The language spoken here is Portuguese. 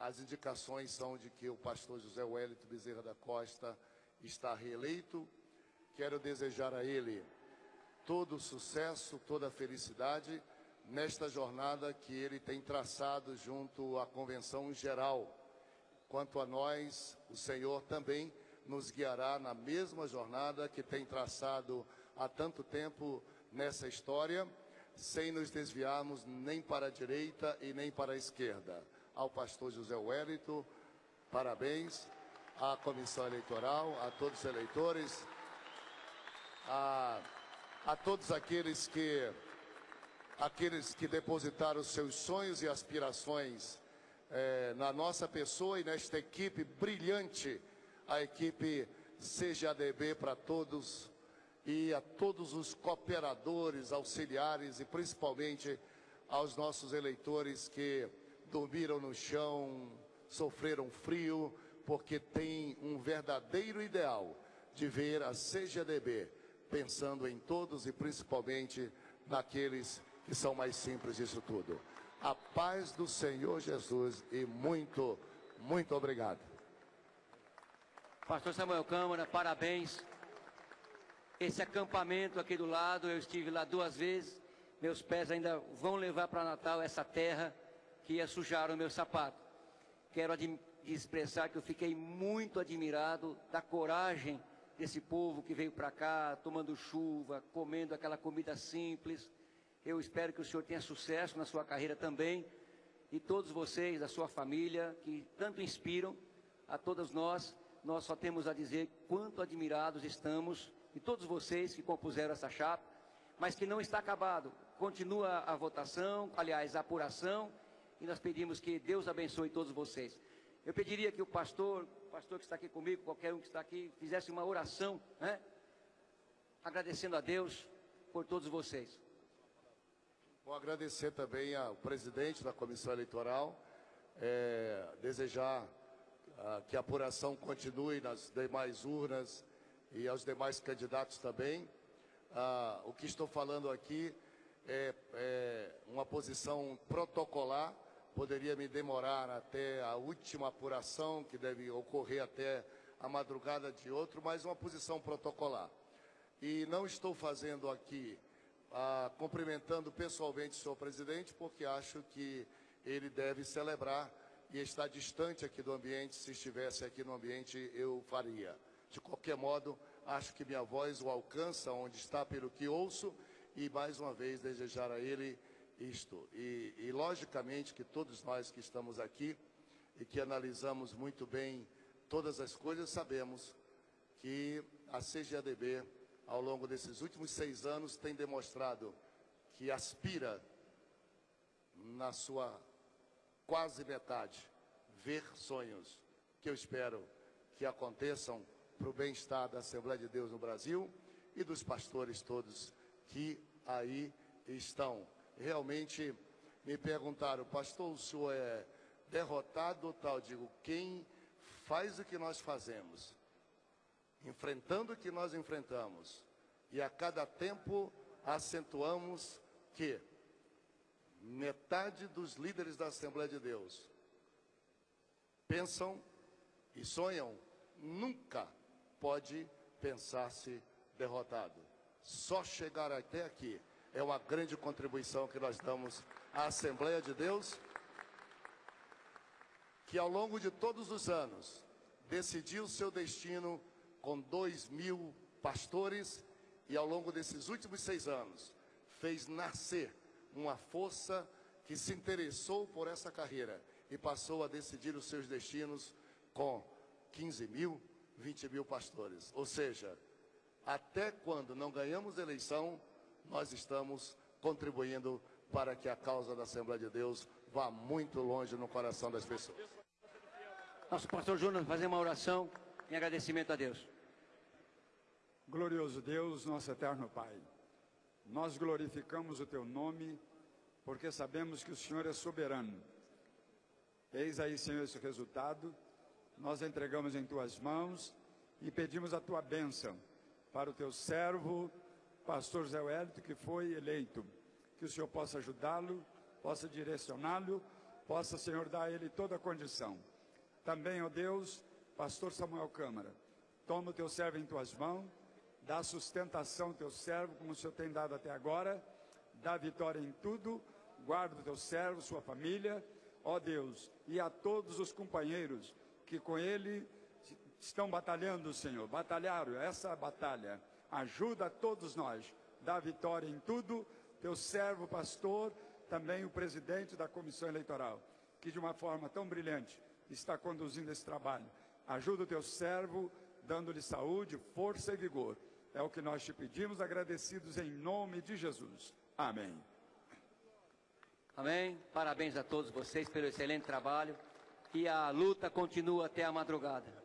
as indicações são de que o pastor José Wellington Bezerra da Costa está reeleito. Quero desejar a ele todo o sucesso, toda a felicidade nesta jornada que ele tem traçado junto à Convenção Geral. Quanto a nós, o Senhor também nos guiará na mesma jornada que tem traçado há tanto tempo nessa história, sem nos desviarmos nem para a direita e nem para a esquerda. Ao pastor José Wellington, parabéns. À comissão eleitoral, a todos os eleitores, a, a todos aqueles que aqueles que depositaram seus sonhos e aspirações é, na nossa pessoa e nesta equipe brilhante, a equipe CGADB para todos e a todos os cooperadores, auxiliares e principalmente aos nossos eleitores que dormiram no chão, sofreram frio, porque têm um verdadeiro ideal de ver a CGADB pensando em todos e principalmente naqueles que são mais simples disso tudo. A paz do Senhor Jesus e muito, muito obrigado. Pastor Samuel Câmara, parabéns. Esse acampamento aqui do lado, eu estive lá duas vezes. Meus pés ainda vão levar para Natal essa terra que ia sujar o meu sapato. Quero expressar que eu fiquei muito admirado da coragem desse povo que veio para cá, tomando chuva, comendo aquela comida simples eu espero que o senhor tenha sucesso na sua carreira também. E todos vocês, da sua família, que tanto inspiram a todos nós, nós só temos a dizer quanto admirados estamos e todos vocês que compuseram essa chapa, mas que não está acabado. Continua a votação, aliás, a apuração, e nós pedimos que Deus abençoe todos vocês. Eu pediria que o pastor, o pastor que está aqui comigo, qualquer um que está aqui, fizesse uma oração, né? agradecendo a Deus por todos vocês. Vou agradecer também ao presidente da comissão eleitoral, é, desejar ah, que a apuração continue nas demais urnas e aos demais candidatos também. Ah, o que estou falando aqui é, é uma posição protocolar, poderia me demorar até a última apuração, que deve ocorrer até a madrugada de outro, mas uma posição protocolar. E não estou fazendo aqui ah, cumprimentando pessoalmente o senhor presidente, porque acho que ele deve celebrar e está distante aqui do ambiente. Se estivesse aqui no ambiente, eu faria. De qualquer modo, acho que minha voz o alcança onde está pelo que ouço e mais uma vez desejar a ele isto. E, e logicamente que todos nós que estamos aqui e que analisamos muito bem todas as coisas, sabemos que a CGADB ao longo desses últimos seis anos, tem demonstrado que aspira, na sua quase metade, ver sonhos que eu espero que aconteçam para o bem-estar da Assembleia de Deus no Brasil e dos pastores todos que aí estão. Realmente me perguntaram, pastor, o senhor é derrotado ou tal? Digo, quem faz o que nós fazemos enfrentando o que nós enfrentamos, e a cada tempo acentuamos que metade dos líderes da Assembleia de Deus pensam e sonham, nunca pode pensar-se derrotado. Só chegar até aqui é uma grande contribuição que nós damos à Assembleia de Deus, que ao longo de todos os anos decidiu seu destino com dois mil pastores e ao longo desses últimos seis anos fez nascer uma força que se interessou por essa carreira e passou a decidir os seus destinos com 15 mil, 20 mil pastores. Ou seja, até quando não ganhamos eleição, nós estamos contribuindo para que a causa da Assembleia de Deus vá muito longe no coração das pessoas. Nosso pastor Júnior fazer uma oração em agradecimento a Deus. Glorioso Deus, nosso eterno Pai, nós glorificamos o Teu nome, porque sabemos que o Senhor é soberano. Eis aí, Senhor, esse resultado, nós entregamos em Tuas mãos e pedimos a Tua bênção para o Teu servo, pastor Zé Wellington, que foi eleito. Que o Senhor possa ajudá-lo, possa direcioná-lo, possa, Senhor, dar a ele toda a condição. Também, ó Deus, pastor Samuel Câmara, toma o teu servo em tuas mãos, dá sustentação ao teu servo, como o Senhor tem dado até agora, dá vitória em tudo, guarda o teu servo, sua família, ó Deus, e a todos os companheiros que com ele estão batalhando, Senhor, batalharam essa batalha. Ajuda a todos nós, dá vitória em tudo, teu servo, pastor, também o presidente da comissão eleitoral, que de uma forma tão brilhante está conduzindo esse trabalho. Ajuda o teu servo, dando-lhe saúde, força e vigor. É o que nós te pedimos, agradecidos em nome de Jesus. Amém. Amém. Parabéns a todos vocês pelo excelente trabalho. E a luta continua até a madrugada.